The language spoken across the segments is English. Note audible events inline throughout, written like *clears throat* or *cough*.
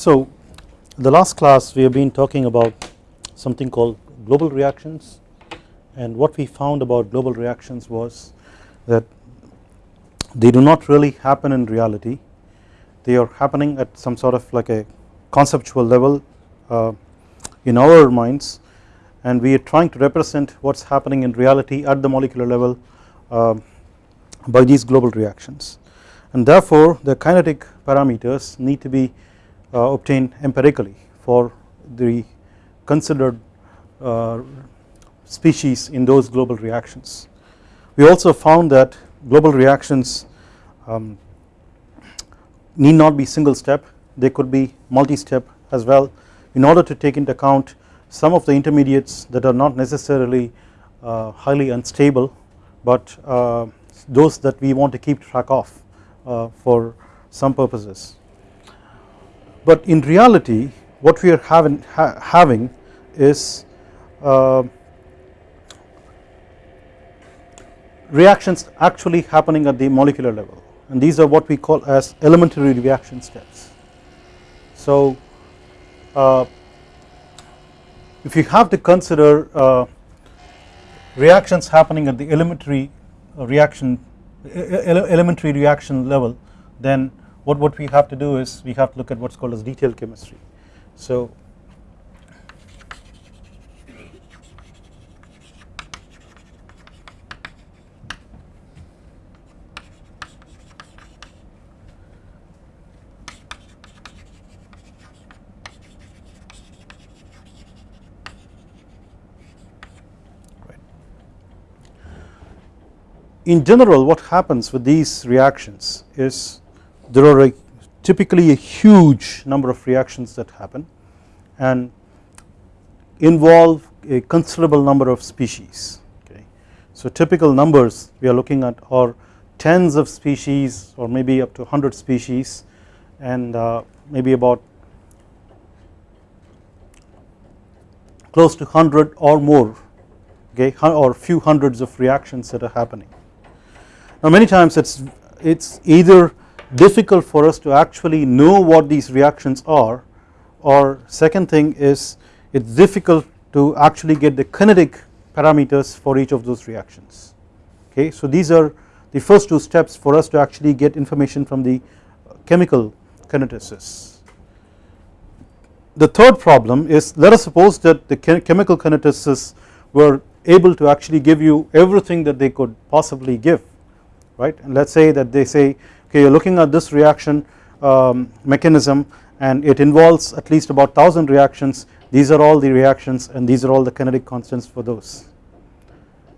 So the last class we have been talking about something called global reactions. And what we found about global reactions was that they do not really happen in reality. They are happening at some sort of like a conceptual level uh, in our minds. And we are trying to represent what is happening in reality at the molecular level uh, by these global reactions. And therefore the kinetic parameters need to be uh, obtained empirically for the considered uh, species in those global reactions. We also found that global reactions um, need not be single step they could be multi step as well in order to take into account some of the intermediates that are not necessarily uh, highly unstable but uh, those that we want to keep track of uh, for some purposes. But in reality what we are having, ha having is uh, reactions actually happening at the molecular level and these are what we call as elementary reaction steps. So uh, if you have to consider uh, reactions happening at the elementary reaction elementary reaction level then what, what we have to do is we have to look at what is called as detailed chemistry. So in general what happens with these reactions is there are a typically a huge number of reactions that happen and involve a considerable number of species okay. So typical numbers we are looking at are tens of species or maybe up to 100 species and uh, maybe about close to 100 or more okay or few hundreds of reactions that are happening now many times it's it's either difficult for us to actually know what these reactions are or second thing is it's difficult to actually get the kinetic parameters for each of those reactions. Okay so these are the first two steps for us to actually get information from the chemical kineticists the third problem is let us suppose that the chemical kineticists were able to actually give you everything that they could possibly give right? And let us say that they say okay you are looking at this reaction um, mechanism and it involves at least about 1000 reactions these are all the reactions and these are all the kinetic constants for those.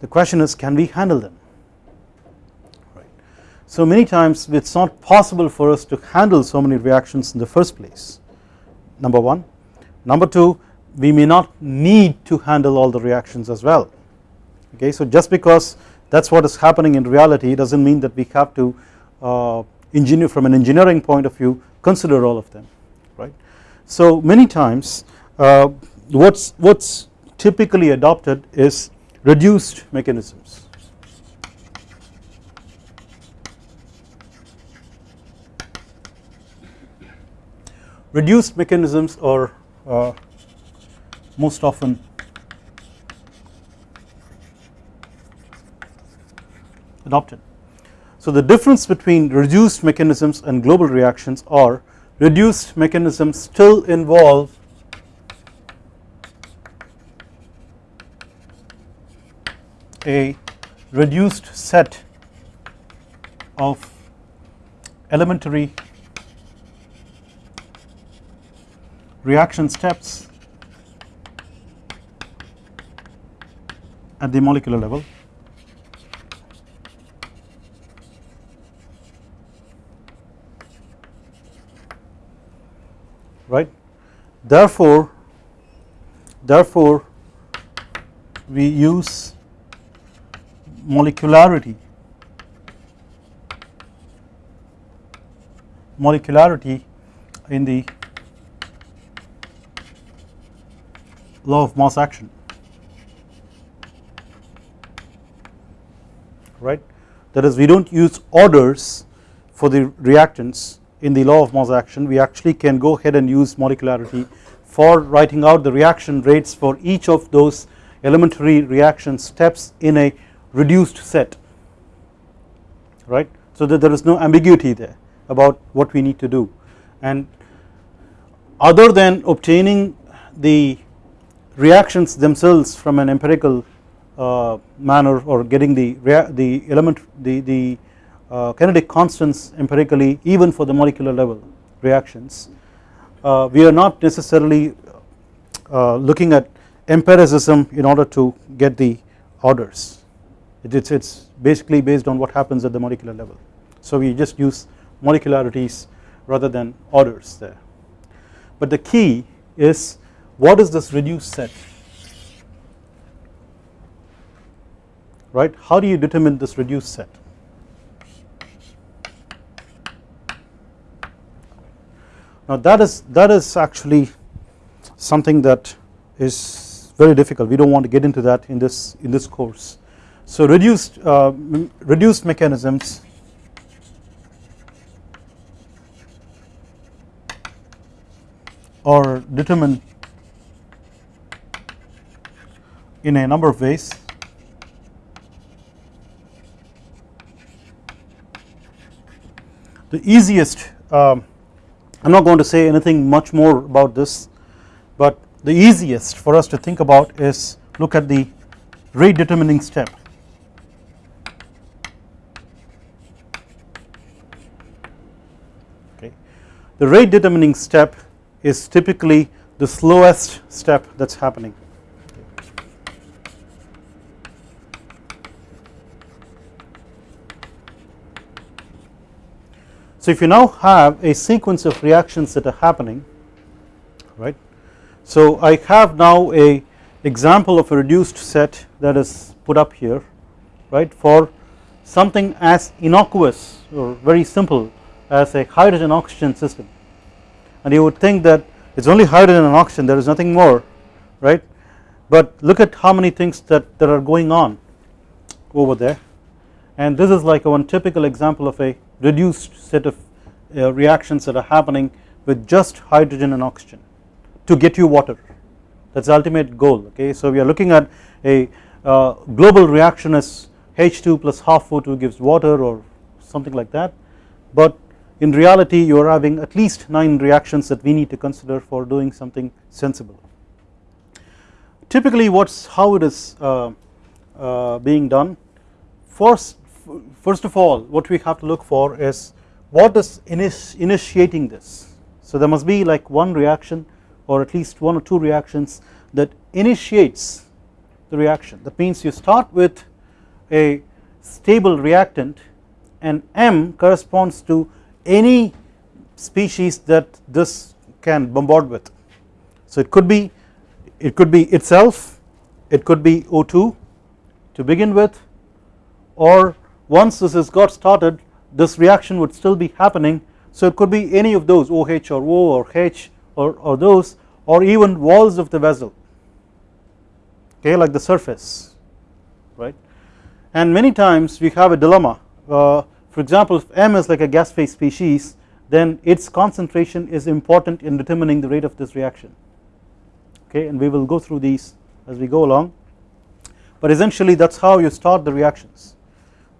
The question is can we handle them right. So many times it is not possible for us to handle so many reactions in the first place number 1. Number 2 we may not need to handle all the reactions as well okay so just because that is what is happening in reality does not mean that we have to uh, engineer from an engineering point of view consider all of them right. So many times uh, what's what's typically adopted is reduced mechanisms reduced mechanisms are uh, most often adopted. So the difference between reduced mechanisms and global reactions are reduced mechanisms still involve a reduced set of elementary reaction steps at the molecular level right. Therefore, therefore we use molecularity molecularity in the law of mass action right that is we do not use orders for the reactants in the law of mass action we actually can go ahead and use molecularity for writing out the reaction rates for each of those elementary reaction steps in a reduced set. Right? So that there is no ambiguity there about what we need to do. And other than obtaining the reactions themselves from an empirical uh, manner or getting the the element the the kinetic constants empirically even for the molecular level reactions uh, we are not necessarily uh, looking at empiricism in order to get the orders. It's it's basically based on what happens at the molecular level. So we just use molecularities rather than orders there. But the key is what is this reduced set? Right? How do you determine this reduced set now that is that is actually something that is very difficult. We don't want to get into that in this in this course. So reduced uh, reduced mechanisms. Are determined in a number of ways. The easiest um, I am not going to say anything much more about this but the easiest for us to think about is look at the rate determining step. Okay. The rate determining step is typically the slowest step that is happening So if you now have a sequence of reactions that are happening right? So I have now a example of a reduced set that is put up here right for something as innocuous or very simple as a hydrogen oxygen system. And you would think that it is only hydrogen and oxygen there is nothing more right? But look at how many things that, that are going on over there. And this is like one typical example of a reduced set of uh, reactions that are happening with just hydrogen and oxygen to get you water that is the ultimate goal okay. So we are looking at a uh, global reaction as H2 plus half O2 gives water or something like that but in reality you are having at least 9 reactions that we need to consider for doing something sensible. Typically what's how it is uh, uh, being done first first of all what we have to look for is what is initiating this. So there must be like one reaction or at least one or two reactions that initiates the reaction that means you start with a stable reactant and M corresponds to any species that this can bombard with. So it could be it could be itself it could be O2 to begin with or once this has got started this reaction would still be happening. So it could be any of those OH or O or H or, or those or even walls of the vessel. Okay like the surface right? And many times we have a dilemma. Uh, for example if M is like a gas phase species then its concentration is important in determining the rate of this reaction. Okay and we will go through these as we go along. But essentially that is how you start the reactions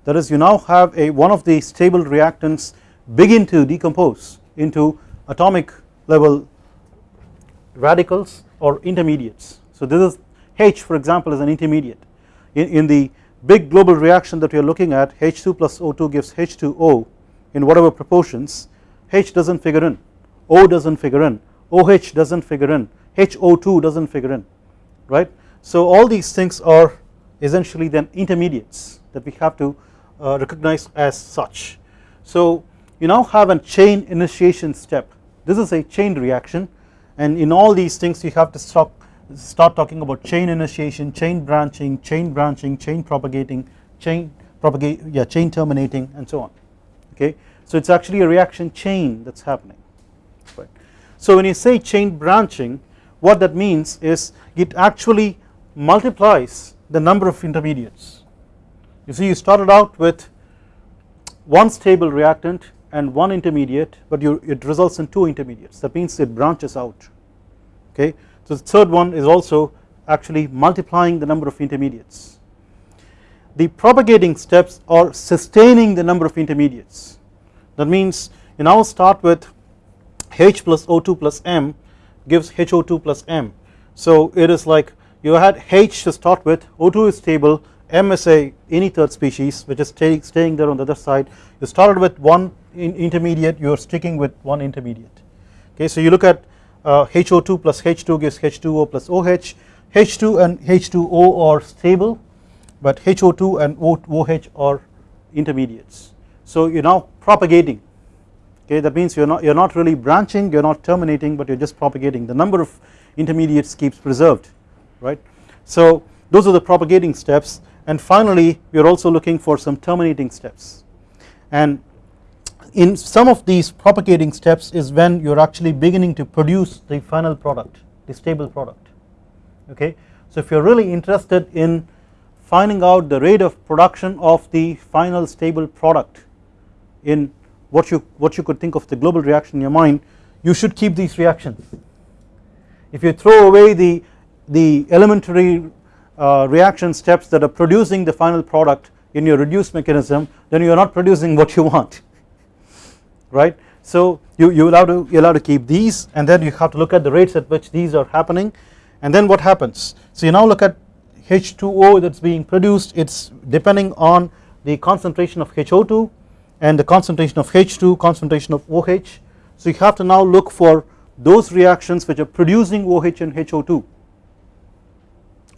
that is you now have a one of the stable reactants begin to decompose into atomic level radicals or intermediates. So this is H for example is an intermediate. In, in the big global reaction that we are looking at H2 plus O2 gives H2O in whatever proportions. H does not figure in. O does not figure in. OH does not figure in. HO2 does not figure in right. So all these things are essentially then intermediates that we have to Uh, recognized as such. So you now have a chain initiation step this is a chain reaction and in all these things you have to stop, start talking about chain initiation, chain branching, chain branching, chain propagating, chain propagate yeah chain terminating and so on okay. So it is actually a reaction chain that is happening right. So when you say chain branching what that means is it actually multiplies the number of intermediates you see you started out with one stable reactant and one intermediate but you it results in two intermediates that means it branches out okay. So the third one is also actually multiplying the number of intermediates. The propagating steps are sustaining the number of intermediates that means you now start with H plus O2 plus M gives HO2 plus M so it is like you had H to start with O2 is stable M is a any third species which is stay, staying there on the other side you started with one in intermediate you are sticking with one intermediate. Okay so you look at uh, HO2 plus H2 gives H2O plus OH H2 and H2O are stable but HO2 and OH are intermediates. So you are now propagating. Okay that means you are not you are not really branching you are not terminating but you are just propagating. The number of intermediates keeps preserved right? So those are the propagating steps and finally we are also looking for some terminating steps. And in some of these propagating steps is when you are actually beginning to produce the final product the stable product. Okay. So if you are really interested in finding out the rate of production of the final stable product in what you what you could think of the global reaction in your mind you should keep these reactions. If you throw away the the elementary uh, reaction steps that are producing the final product in your reduced mechanism then you are not producing what you want *laughs* right. So you, you have to you have to keep these and then you have to look at the rates at which these are happening and then what happens. So you now look at H2O that is being produced it is depending on the concentration of HO2 and the concentration of H2 concentration of OH. So you have to now look for those reactions which are producing OH and HO2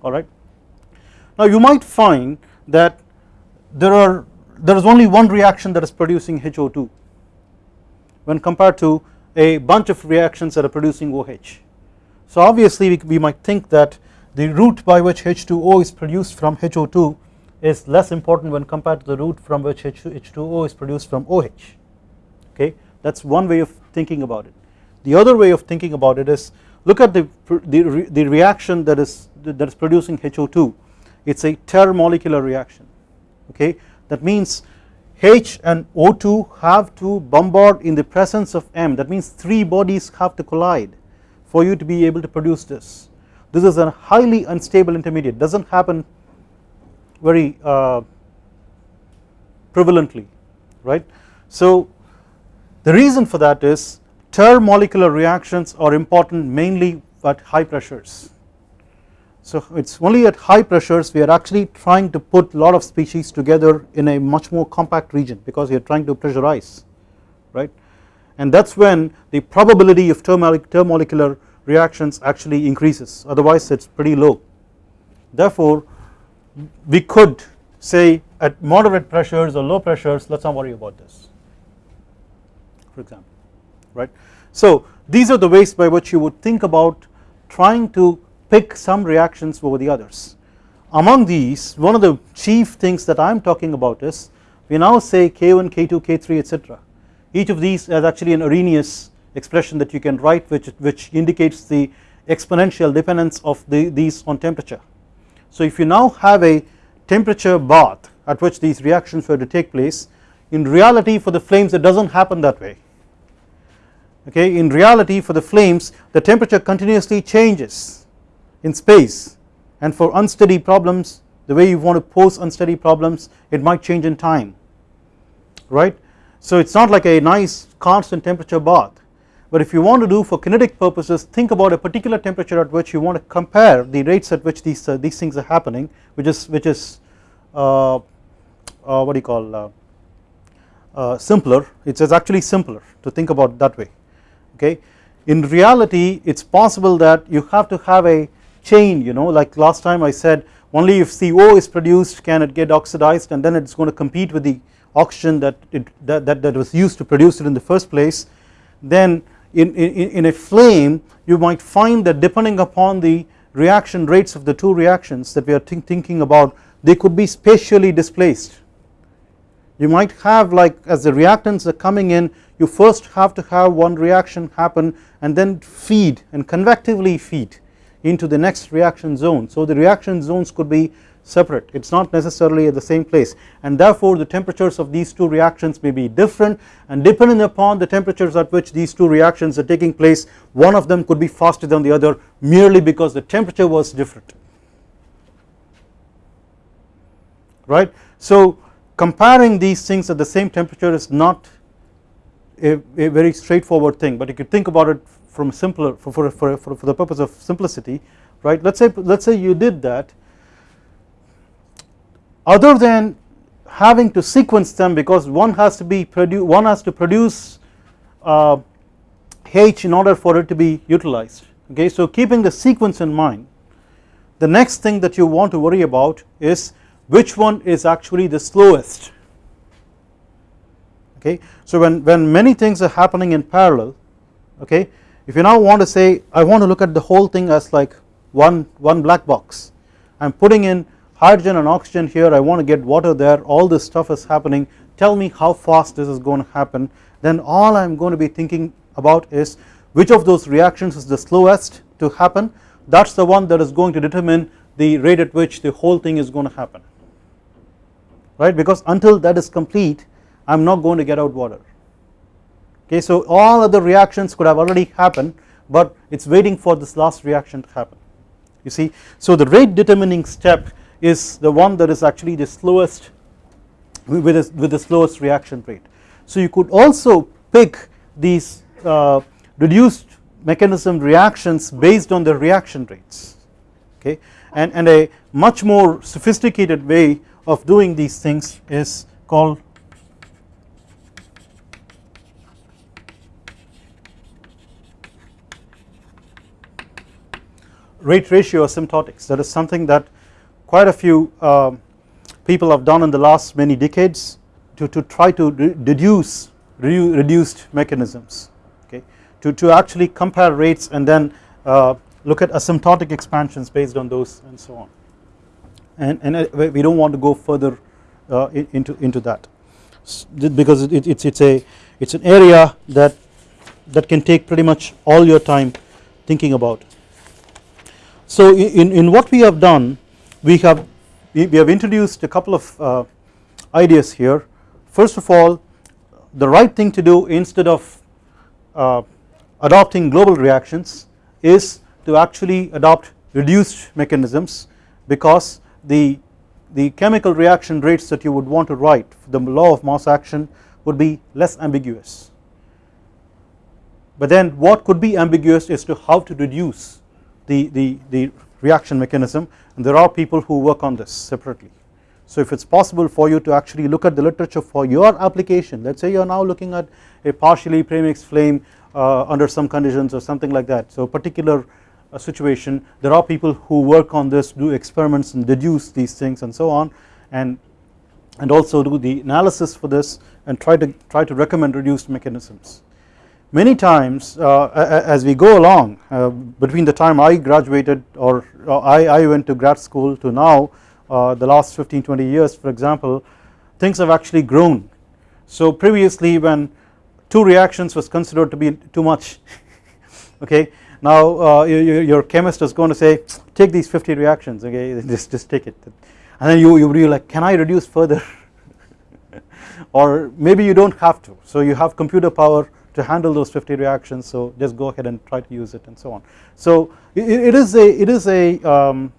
alright. Now you might find that there are there is only one reaction that is producing HO2 when compared to a bunch of reactions that are producing OH. So obviously we, we might think that the route by which H2O is produced from HO2 is less important when compared to the route from which H2O is produced from OH okay that is one way of thinking about it. The other way of thinking about it is look at the, the, the reaction that is that is producing HO2 it is a termolecular reaction okay? That means H and O2 have to bombard in the presence of M. That means three bodies have to collide for you to be able to produce this. This is a highly unstable intermediate. Does not happen very uh, prevalently right. So the reason for that is termolecular reactions are important mainly at high pressures so it is only at high pressures we are actually trying to put lot of species together in a much more compact region because we are trying to pressurize right and that is when the probability of termolecular reactions actually increases otherwise it is pretty low. Therefore we could say at moderate pressures or low pressures let us not worry about this for example right. So these are the ways by which you would think about trying to pick some reactions over the others. Among these one of the chief things that I am talking about is we now say K1, K2, K3 etc. Each of these has actually an Arrhenius expression that you can write which, which indicates the exponential dependence of the, these on temperature. So if you now have a temperature bath at which these reactions were to take place in reality for the flames it does not happen that way okay in reality for the flames the temperature continuously changes in space. And for unsteady problems the way you want to pose unsteady problems it might change in time. Right. So it is not like a nice constant temperature bath. But if you want to do for kinetic purposes think about a particular temperature at which you want to compare the rates at which these uh, these things are happening which is which is uh, uh, what do you call uh, uh, simpler. It is actually simpler to think about that way. Okay. In reality it is possible that you have to have a chain you know like last time I said only if CO is produced can it get oxidized and then it is going to compete with the oxygen that, it, that, that, that was used to produce it in the first place. Then in, in, in a flame you might find that depending upon the reaction rates of the two reactions that we are think, thinking about they could be spatially displaced. You might have like as the reactants are coming in you first have to have one reaction happen and then feed and convectively feed into the next reaction zone. So the reaction zones could be separate. It is not necessarily at the same place. And therefore the temperatures of these two reactions may be different. And depending upon the temperatures at which these two reactions are taking place one of them could be faster than the other merely because the temperature was different. Right. So comparing these things at the same temperature is not a, a very straightforward thing. But if you think about it from simpler for, for, for, for the purpose of simplicity right let us say let us say you did that other than having to sequence them because one has to be produce one has to produce uh, H in order for it to be utilized okay. So keeping the sequence in mind the next thing that you want to worry about is which one is actually the slowest okay. So when, when many things are happening in parallel okay if you now want to say I want to look at the whole thing as like one, one black box. I am putting in hydrogen and oxygen here. I want to get water there. All this stuff is happening. Tell me how fast this is going to happen. Then all I am going to be thinking about is which of those reactions is the slowest to happen. That is the one that is going to determine the rate at which the whole thing is going to happen. Right? Because until that is complete I am not going to get out water okay so all other reactions could have already happened but it is waiting for this last reaction to happen you see so the rate determining step is the one that is actually the slowest with, with the slowest reaction rate. So you could also pick these uh, reduced mechanism reactions based on the reaction rates okay and, and a much more sophisticated way of doing these things is called rate ratio asymptotics. That is something that quite a few uh, people have done in the last many decades to, to try to re deduce re reduced mechanisms okay? To, to actually compare rates and then uh, look at asymptotic expansions based on those and so on. And, and uh, we do not want to go further uh, into, into that. Because it, it's, it's a it's an area that that can take pretty much all your time thinking about. So in, in what we have done we have we, we have introduced a couple of uh, ideas here. First of all the right thing to do instead of uh, adopting global reactions is to actually adopt reduced mechanisms because the the chemical reaction rates that you would want to write the law of mass action would be less ambiguous. But then what could be ambiguous is to how to reduce the, the, the reaction mechanism and there are people who work on this separately. So if it is possible for you to actually look at the literature for your application let us say you are now looking at a partially premixed flame uh, under some conditions or something like that so particular uh, situation there are people who work on this do experiments and deduce these things and so on and and also do the analysis for this and try to try to recommend reduced mechanisms many times uh, as we go along uh, between the time I graduated or uh, I, I went to grad school to now the last 15 20 years for example things have actually grown. So previously when two reactions was considered to be too much *laughs* okay now uh, your, your, chemist is going to say take these 50 reactions okay *laughs* just, just take it. And then you, you be like can I reduce further? *laughs* Or maybe you do not have to. So you have computer power to handle those 50 reactions so just go ahead and try to use it and so on. So it, it is a it is a um,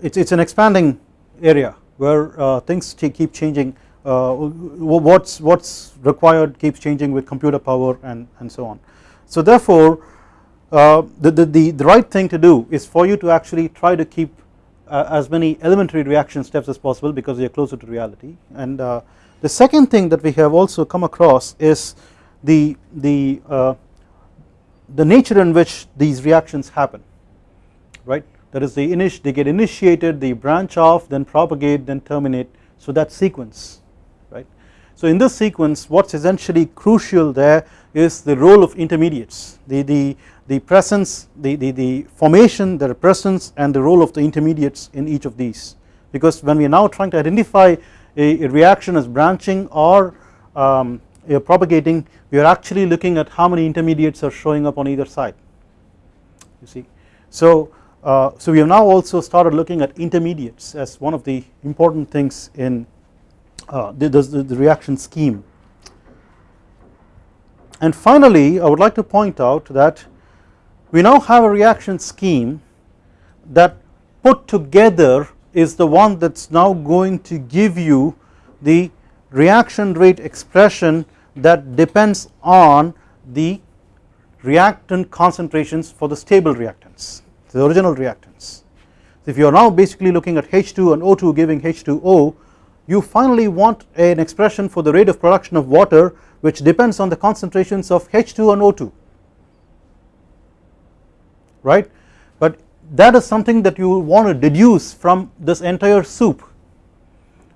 it's it's an expanding area where uh, things keep changing uh, what's what's required keeps changing with computer power and and so on. So therefore uh, the, the, the, the right thing to do is for you to actually try to keep uh, as many elementary reaction steps as possible because they are closer to reality and uh, the second thing that we have also come across is the, the, uh, the nature in which these reactions happen right? That is they, they get initiated they branch off then propagate then terminate. So that sequence right. So in this sequence what is essentially crucial there is the role of intermediates the, the, the presence the, the, the formation the presence and the role of the intermediates in each of these. Because when we are now trying to identify a, a reaction is branching or um, propagating we are actually looking at how many intermediates are showing up on either side you see So, uh, so we have now also started looking at intermediates as one of the important things in uh, the, the, the reaction scheme. And finally I would like to point out that we now have a reaction scheme that put together is the one that is now going to give you the reaction rate expression that depends on the reactant concentrations for the stable reactants the original reactants. If you are now basically looking at H2 and O2 giving H2O you finally want an expression for the rate of production of water which depends on the concentrations of H2 and O2 right that is something that you want to deduce from this entire soup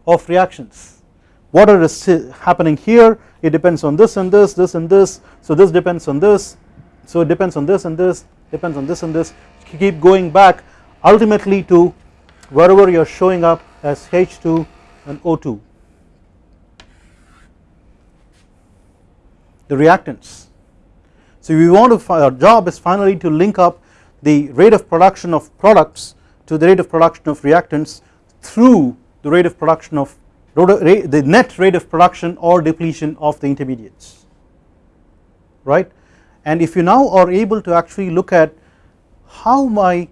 of reactions. Whatever is happening here? It depends on this and this this and this. So this depends on this. So it depends on this and this depends on this and this. Keep going back ultimately to wherever you are showing up as H2 and O2 the reactants. So we want to our job is finally to link up the rate of production of products to the rate of production of reactants through the rate of production of the net rate of production or depletion of the intermediates right? And if you now are able to actually look at how my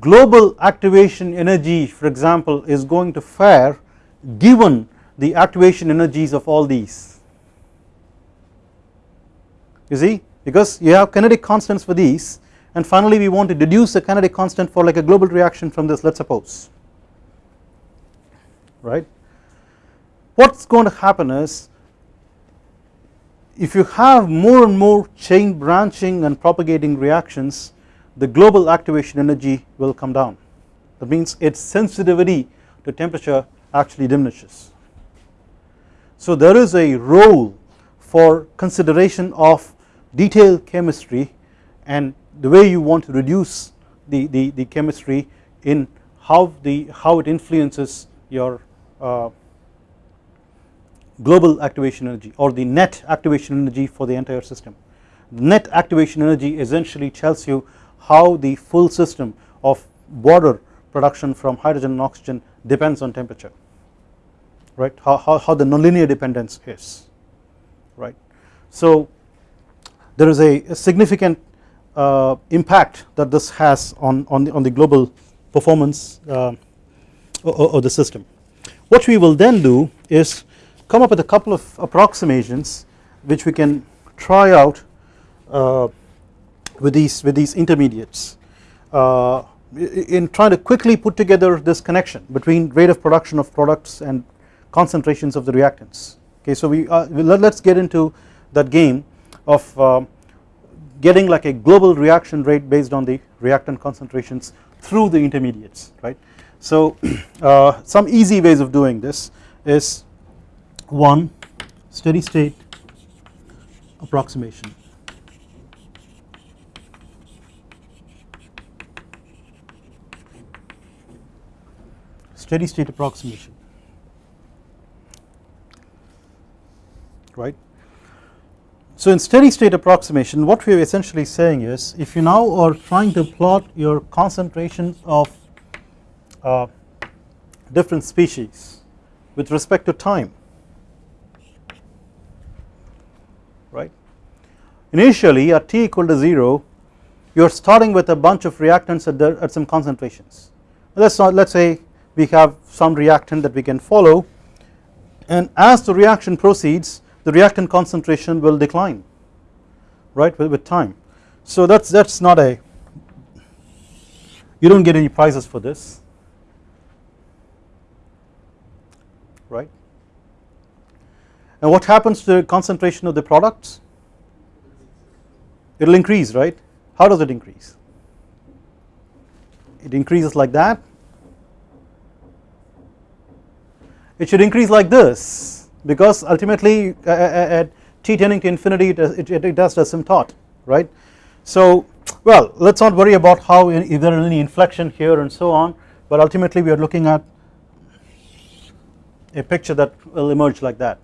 global activation energy for example is going to fare given the activation energies of all these. You see? Because you have kinetic constants for these and finally we want to deduce a kinetic constant for like a global reaction from this let us suppose right. What is going to happen is if you have more and more chain branching and propagating reactions the global activation energy will come down that means its sensitivity to temperature actually diminishes. So there is a role for consideration of detailed chemistry and the way you want to reduce the, the, the chemistry in how the how it influences your uh, global activation energy or the net activation energy for the entire system. Net activation energy essentially tells you how the full system of water production from hydrogen and oxygen depends on temperature right how, how, how the nonlinear dependence is right. So there is a, a significant uh, impact that this has on, on, the, on the global performance uh, of the system. What we will then do is come up with a couple of approximations which we can try out uh, with these with these intermediates uh, in trying to quickly put together this connection between rate of production of products and concentrations of the reactants okay so we uh, let, us get into that game of uh, getting like a global reaction rate based on the reactant concentrations through the intermediates right? So *clears throat* uh, some easy ways of doing this is one steady state approximation. Steady state approximation. Right. So in steady state approximation what we are essentially saying is if you now are trying to plot your concentration of uh, different species with respect to time right? Initially at t equal to 0 you are starting with a bunch of reactants at, the, at some concentrations. Let's not let's say we have some reactant that we can follow and as the reaction proceeds the reactant concentration will decline right with, with time. So that's that's not a you don't get any prizes for this right? And what happens to the concentration of the products? It will increase right? How does it increase? It increases like that. It should increase like this because ultimately uh, uh, uh, at t tending to infinity it, it, it does asymptote right. So well let us not worry about how if there is any inflection here and so on but ultimately we are looking at a picture that will emerge like that.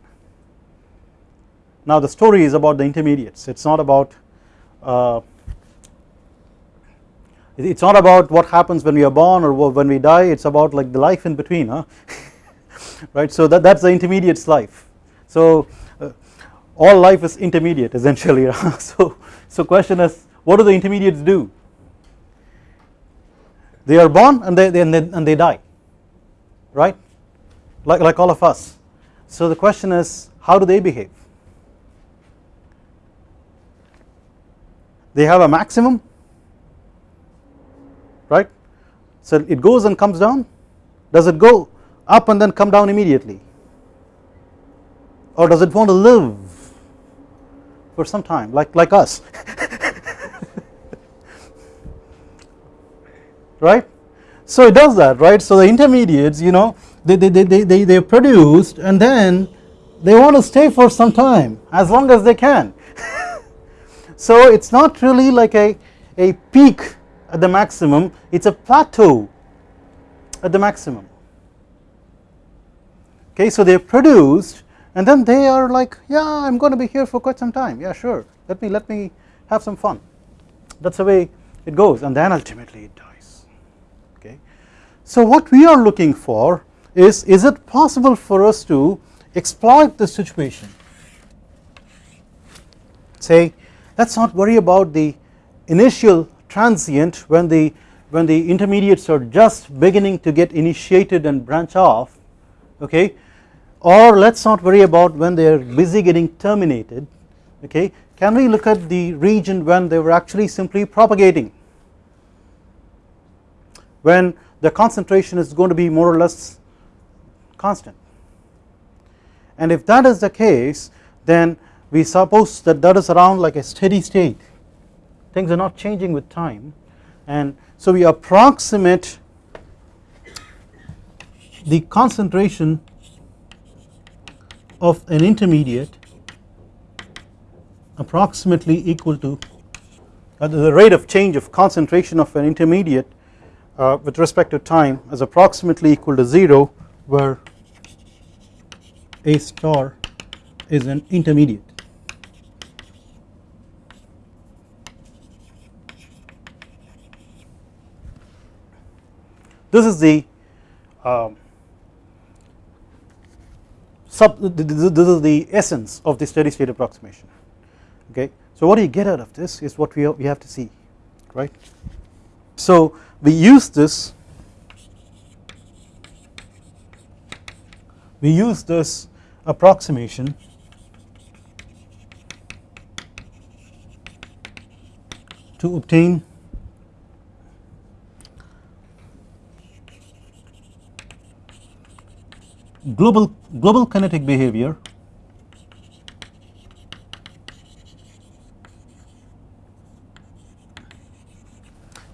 Now the story is about the intermediates it is not about uh, it's not about what happens when we are born or when we die it's about like the life in between huh *laughs* *laughs* right? So that that's the intermediate's life. So uh, all life is intermediate essentially *laughs* so so question is what do the intermediates do? They are born and they, they and, they and they die. Right? Like like all of us. So the question is how do they behave? They have a maximum? Right? So it goes and comes down? Does it go up and then come down immediately? Or does it want to live for some time like like us? *laughs* Right? So it does that right? So the intermediates you know they they, they, they, they are produced and then they want to stay for some time as long as they can. *laughs* So it's not really like a a peak at the maximum it's a plateau at the maximum okay so they produced and then they are like yeah I'm going to be here for quite some time. Yeah sure. Let me let me have some fun. That's the way it goes and then ultimately it dies. Okay. So what we are looking for is is it possible for us to exploit the situation? Say let's not worry about the initial transient when the when the intermediates are just beginning to get initiated and branch off. Okay or let us not worry about when they are busy getting terminated okay? Can we look at the region when they were actually simply propagating? When the concentration is going to be more or less constant. And if that is the case then we suppose that that is around like a steady state. Things are not changing with time. And so we approximate the concentration of an intermediate approximately equal to uh, the rate of change of concentration of an intermediate uh, with respect to time is approximately equal to 0 where a star is an intermediate. This is the um, sub this is the essence of the steady state approximation okay. So what do you get out of this is what we, we have to see right. So we use this we use this approximation to obtain global global kinetic behavior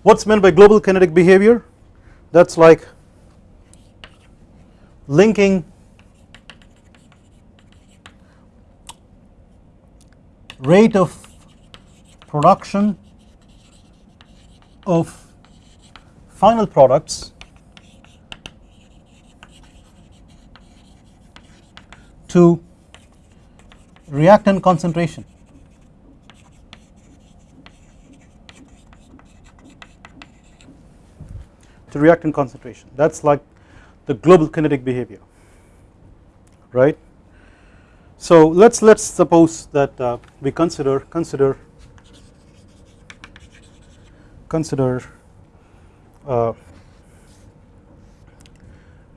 what's meant by global kinetic behavior? That's like linking rate of production of final products to reactant concentration. to reactant concentration that is like the global kinetic behavior right. So let us let us suppose that uh, we consider consider consider uh,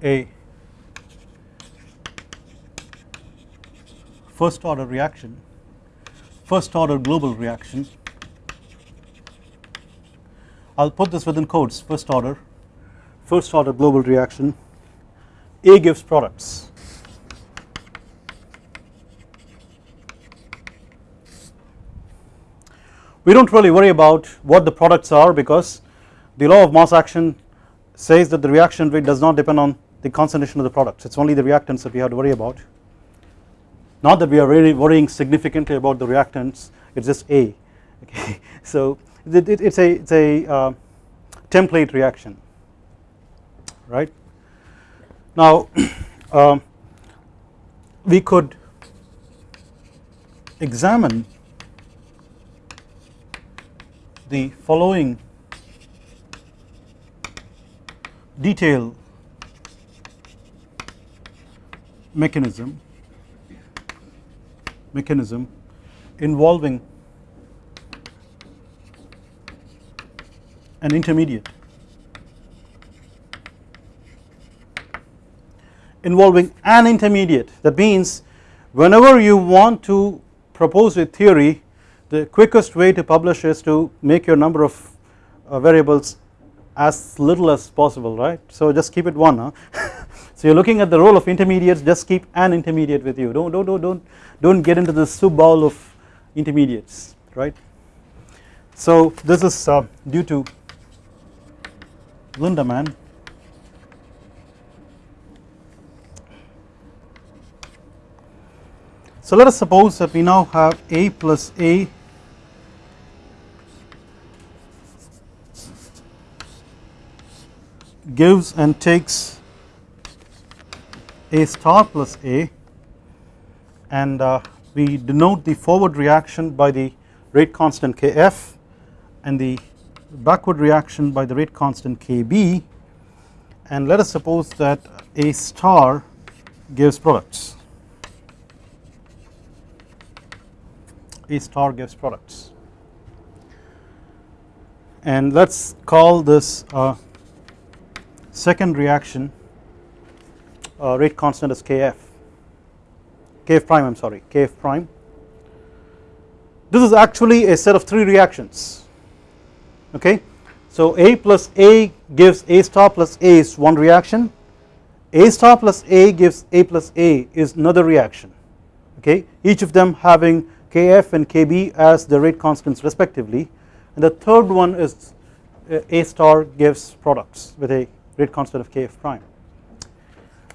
a first order reaction, first order global reaction. I will put this within quotes first order, first order global reaction A gives products. We do not really worry about what the products are because the law of mass action says that the reaction rate does not depend on the concentration of the products it is only the reactants that we have to worry about not that we are really worrying significantly about the reactants it is just A okay? *laughs* So it, it, it's a it's a uh, template reaction right? Now *clears throat* um, we could examine the following detail mechanism mechanism involving an intermediate involving an intermediate that means whenever you want to propose a theory the quickest way to publish is to make your number of uh, variables as little as possible right so just keep it one huh? *laughs* so you're looking at the role of intermediates just keep an intermediate with you. Don't don't don't don't, don't get into the soup bowl of intermediates right? So this is uh, due to Lindemann so let us suppose that we now have a plus a gives and takes a star plus a and uh, we denote the forward reaction by the rate constant kf and the backward reaction by the rate constant kb. And let us suppose that a star gives products. A star gives products. And let us call this uh, second reaction uh, rate constant is kf. Kf prime I am sorry kf prime. This is actually a set of 3 reactions okay? So a plus a gives a star plus a is one reaction. A star plus a gives a plus a is another reaction okay? Each of them having kf and kb as the rate constants respectively. And the third one is uh, a star gives products with a rate constant of kf prime.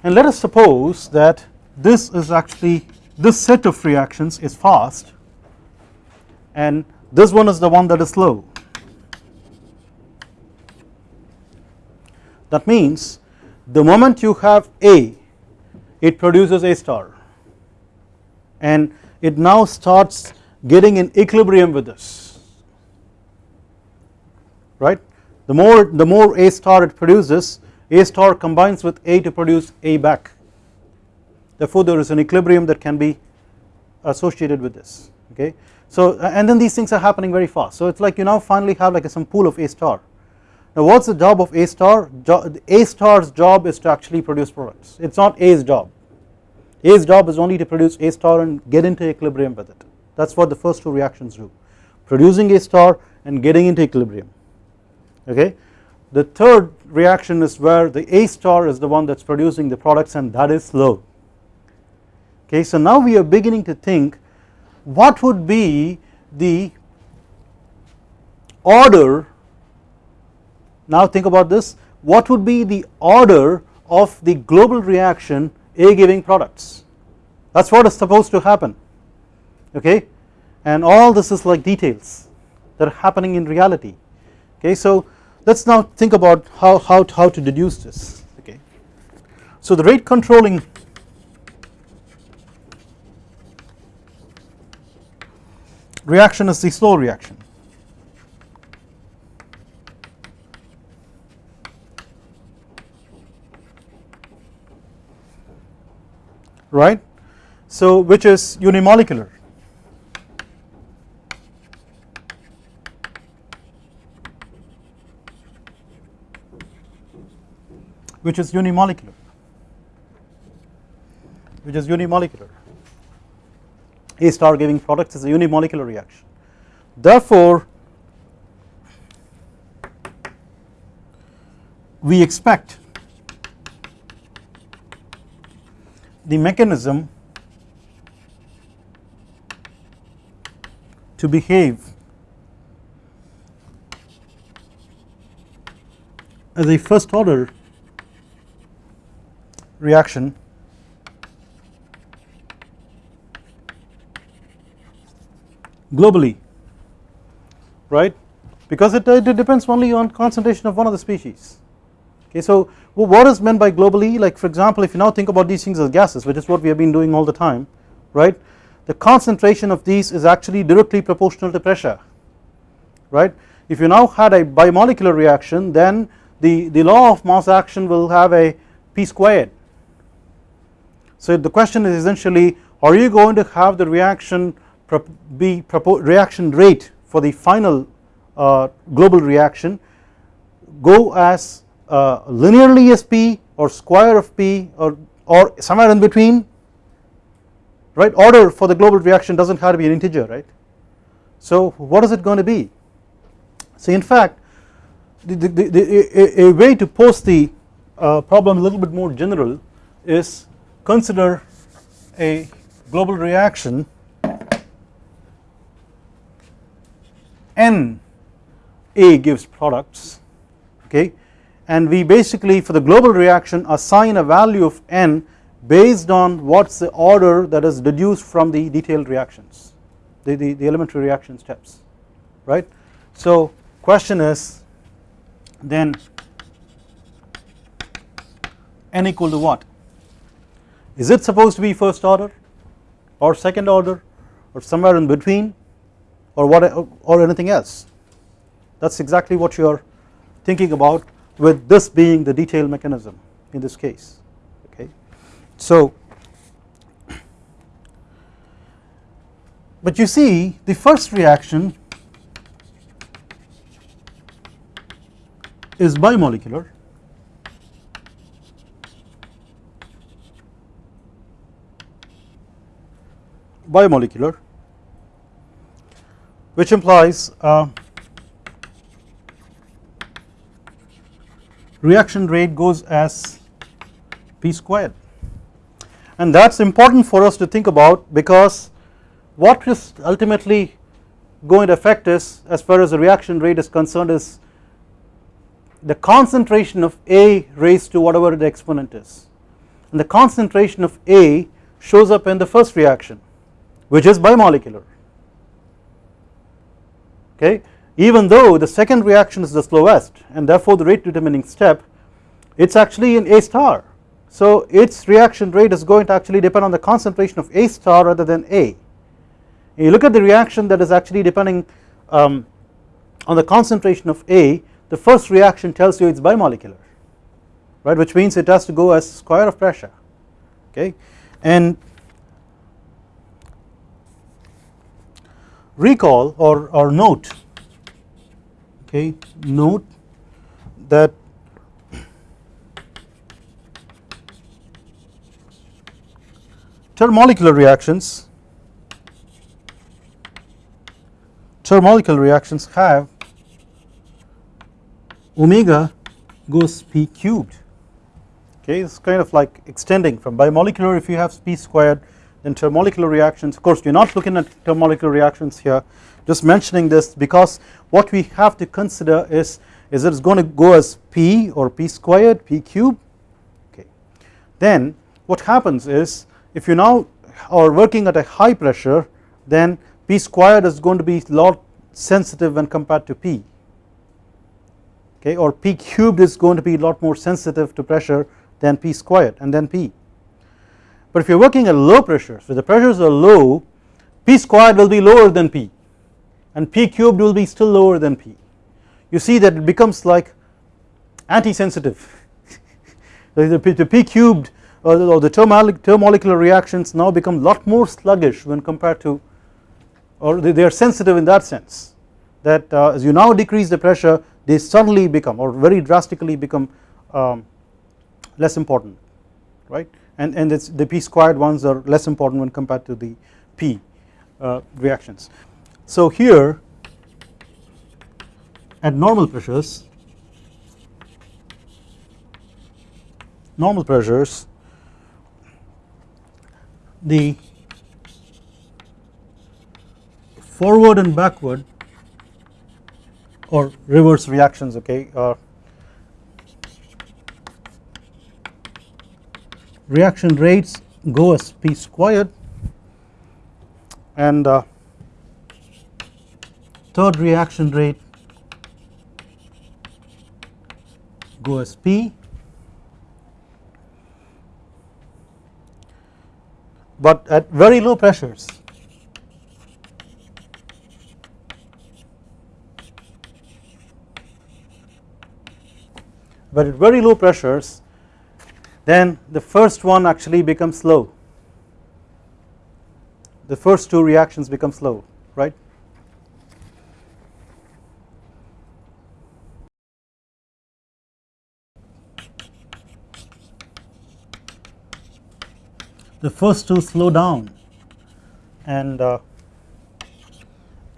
And let us suppose that this is actually this set of reactions is fast and this one is the one that is slow. That means the moment you have A it produces A star and it now starts getting in equilibrium with this right the more the more A star it produces A star combines with A to produce A back. Therefore there is an equilibrium that can be associated with this okay? So and then these things are happening very fast. So it's like you now finally have like some pool of A star. Now what's the job of A star? A star's job is to actually produce products. It's not A's job. A's job is only to produce A star and get into equilibrium with it. That's what the first two reactions do. Producing A star and getting into equilibrium okay. The third reaction is where the A star is the one that is producing the products and that is slow okay. So now we are beginning to think what would be the order now think about this what would be the order of the global reaction A giving products that is what is supposed to happen okay and all this is like details that are happening in reality okay. So let us now think about how, how, how to deduce this okay. So the rate controlling reaction is the slow reaction. Right? So which is unimolecular which is unimolecular. Which is unimolecular. A star giving products is a unimolecular reaction. Therefore we expect the mechanism to behave as a first order reaction. Globally right? Because it, it depends only on concentration of one of the species. Okay so what is meant by globally? Like for example if you now think about these things as gases which is what we have been doing all the time right? The concentration of these is actually directly proportional to pressure right? If you now had a bimolecular reaction then the, the law of mass action will have a p squared. So the question is essentially are you going to have the reaction be reaction rate for the final uh, global reaction go as uh, linearly as p or square of p or, or somewhere in between? Right? Order for the global reaction does not have to be an integer right. So what is it going to be? So in fact the, the, the, a, a, way to pose the uh, problem a little bit more general is consider a global reaction n A gives products okay and we basically for the global reaction assign a value of n based on what is the order that is deduced from the detailed reactions the, the, the elementary reaction steps right. So question is then n equal to what is it supposed to be first order or second order or somewhere in between or what or anything else that is exactly what you are thinking about with this being the detail mechanism in this case okay. So but you see the first reaction is bimolecular bimolecular which implies uh, reaction rate goes as p squared. And that is important for us to think about because what is ultimately going to affect us as far as the reaction rate is concerned is the concentration of A raised to whatever the exponent is. And the concentration of A shows up in the first reaction which is bimolecular. Okay? Even though the second reaction is the slowest and therefore the rate determining step it is actually in A star. So its reaction rate is going to actually depend on the concentration of A star rather than A. You look at the reaction that is actually depending um, on the concentration of A the first reaction tells you it is bimolecular right? Which means it has to go as square of pressure. Okay? And recall or, or note okay note that termolecular reactions termolecular reactions have omega goes p cubed. Okay it's kind of like extending from bimolecular if you have p squared then termolecular reactions. Of course we are not looking at termolecular reactions here. Just mentioning this because what we have to consider is is it is going to go as p or p squared p cube okay. Then what happens is if you now are working at a high pressure then p squared is going to be lot sensitive when compared to p. Okay. Or p cubed is going to be a lot more sensitive to pressure than p squared and then p but if you are working at low pressures so the pressures are low p squared will be lower than p and p cubed will be still lower than p. You see that it becomes like anti-sensitive. *laughs* The, the, p cubed or the, or the termolecular reactions now become lot more sluggish when compared to or they, they are sensitive in that sense that uh, as you now decrease the pressure they suddenly become or very drastically become um, less important right and, and the p squared ones are less important when compared to the p uh, reactions. So here at normal pressures normal pressures the forward and backward or reverse reactions okay uh, reaction rates go as p squared. And uh, third reaction rate go as P. But at very low pressures but at very low pressures then the first one actually becomes slow. The first two reactions become slow right? The first two slow down. And uh,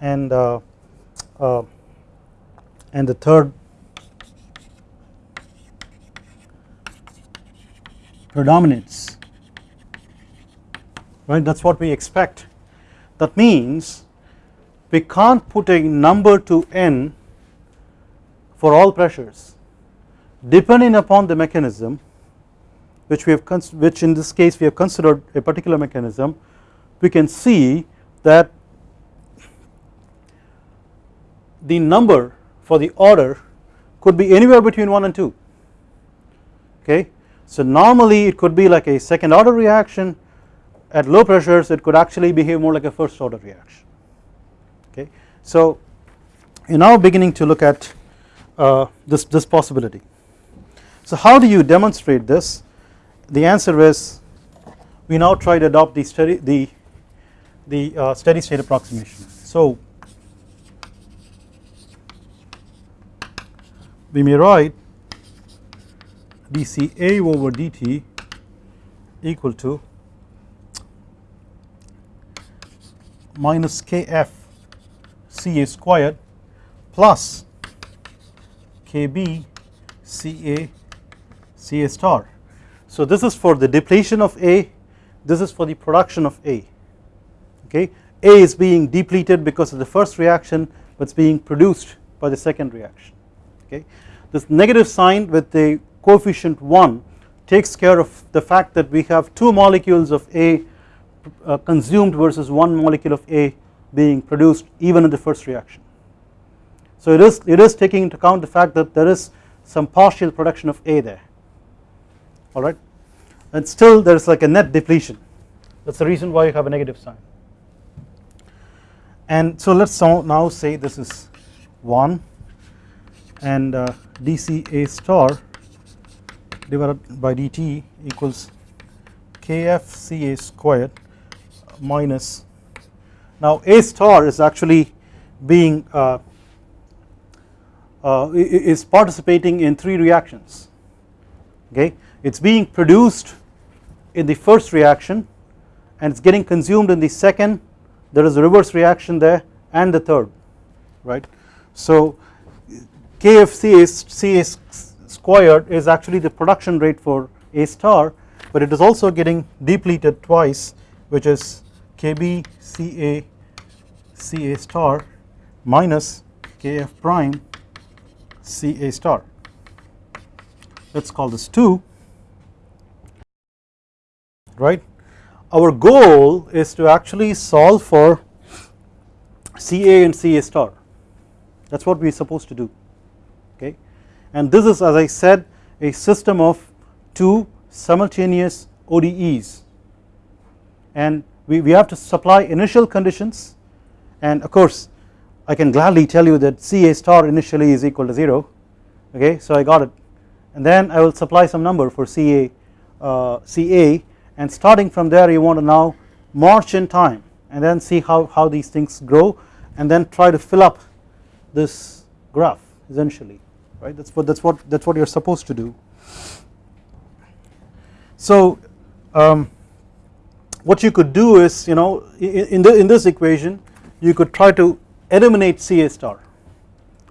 and uh, uh, and the third predominates. Right? That is what we expect. That means we can't put a number to n for all pressures depending upon the mechanism which we have which in this case we have considered a particular mechanism. We can see that the number for the order could be anywhere between 1 and 2 okay. So normally it could be like a second order reaction at low pressures it could actually behave more like a first order reaction okay. So you are now beginning to look at uh, this, this possibility. So how do you demonstrate this the answer is we now try to adopt the steady the the uh, steady state approximation. So we may write dCA over dt equal to minus kf Ca squared plus kb Ca Ca star so this is for the depletion of A, this is for the production of A, okay. A is being depleted because of the first reaction but it's being produced by the second reaction, okay. This negative sign with the coefficient 1 takes care of the fact that we have two molecules of A uh, consumed versus one molecule of A being produced even in the first reaction. So it is, it is taking into account the fact that there is some partial production of A there. Alright and still there is like a net depletion. That is the reason why you have a negative sign. And so let us now say this is 1 and uh, dCA star divided by dt equals kfCA squared minus. Now A star is actually being uh, uh, is participating in three reactions. Okay? It is being produced in the first reaction and it is getting consumed in the second. There is a reverse reaction there and the third right. So KFC is C squared is actually the production rate for A star but it is also getting depleted twice which is KB CA CA star minus KF prime CA star. Let us call this 2 right. Our goal is to actually solve for CA and CA star. That is what we are supposed to do and this is as I said a system of two simultaneous ODEs and we, we have to supply initial conditions. And of course I can gladly tell you that CA star initially is equal to 0 okay so I got it. And then I will supply some number for CA uh, CA and starting from there you want to now march in time and then see how, how these things grow and then try to fill up this graph essentially right? That's what that's what that's what you're supposed to do. So um, what you could do is you know in, the, in this equation you could try to eliminate CA star.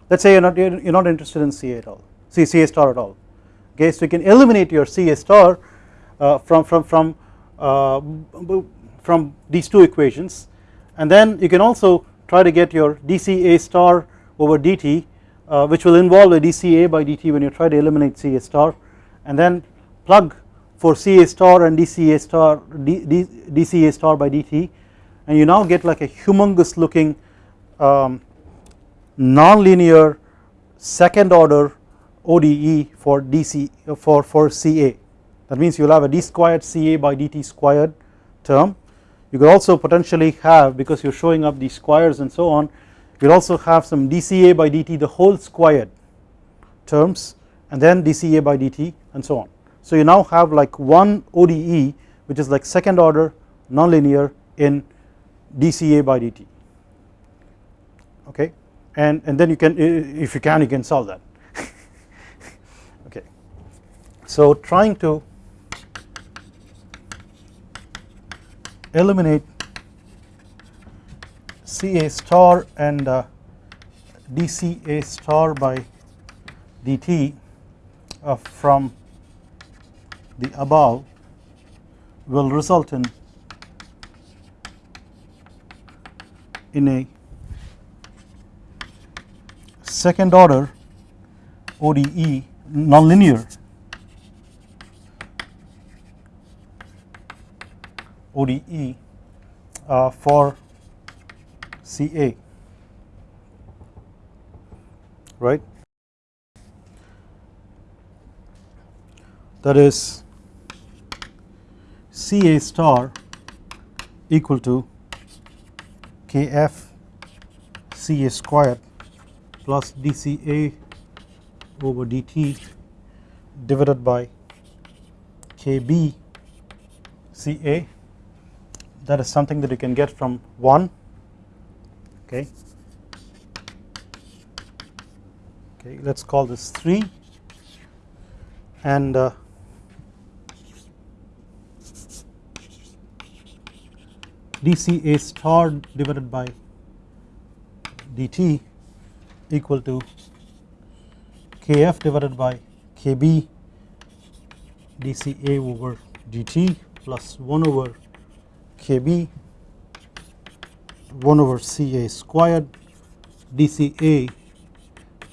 Let's say you're not you're not interested in CA at all see CA star at all. Okay so you can eliminate your CA star uh, from from from uh, from these two equations. And then you can also try to get your dCA star over dt uh, which will involve a dCA by dt when you try to eliminate CA star and then plug for CA star and dCA star D, D, dCA star by dt and you now get like a humongous looking um, nonlinear second order ODE for DC for for CA that means you will have a d squared Ca by dt squared term. You could also potentially have because you are showing up these squares and so on you will also have some dCA by dt the whole squared terms and then dCA by dt and so on. So you now have like one ODE which is like second order nonlinear in dCA by dt okay and, and then you can if you can you can solve that *laughs* okay. So trying to eliminate CA star and uh, dCA star by dt uh, from the above will result in in a second order ODE nonlinear. ODE uh, for CA right? That is CA star equal to KF CA squared plus dCA over dt divided by KB CA that is something that you can get from 1 okay. Okay let us call this 3 and uh, dCA star divided by dt equal to kf divided by kb dCA over dt plus 1 over kb 1 over Ca squared dCA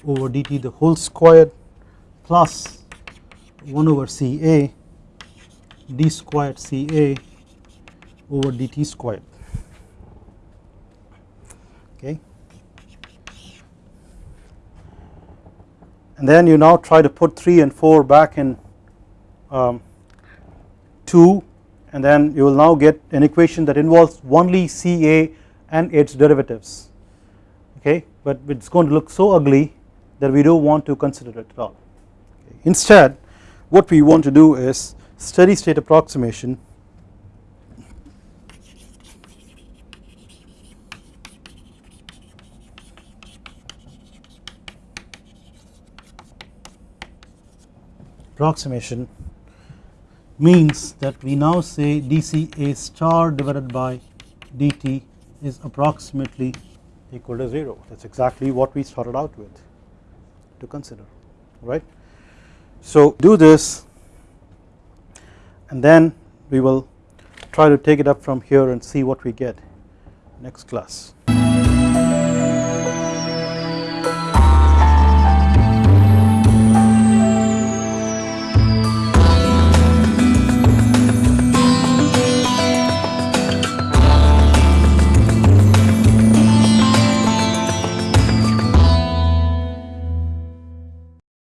over dt the whole squared plus 1 over Ca d squared Ca over dt squared. Okay? And then you now try to put 3 and 4 back in um, 2 and then you will now get an equation that involves only Ca and its derivatives. Okay? But it is going to look so ugly that we do not want to consider it at all. Instead what we want to do is steady state approximation. Approximation means that we now say dCA star divided by dt is approximately equal to 0 that is exactly what we started out with to consider right. So do this and then we will try to take it up from here and see what we get next class.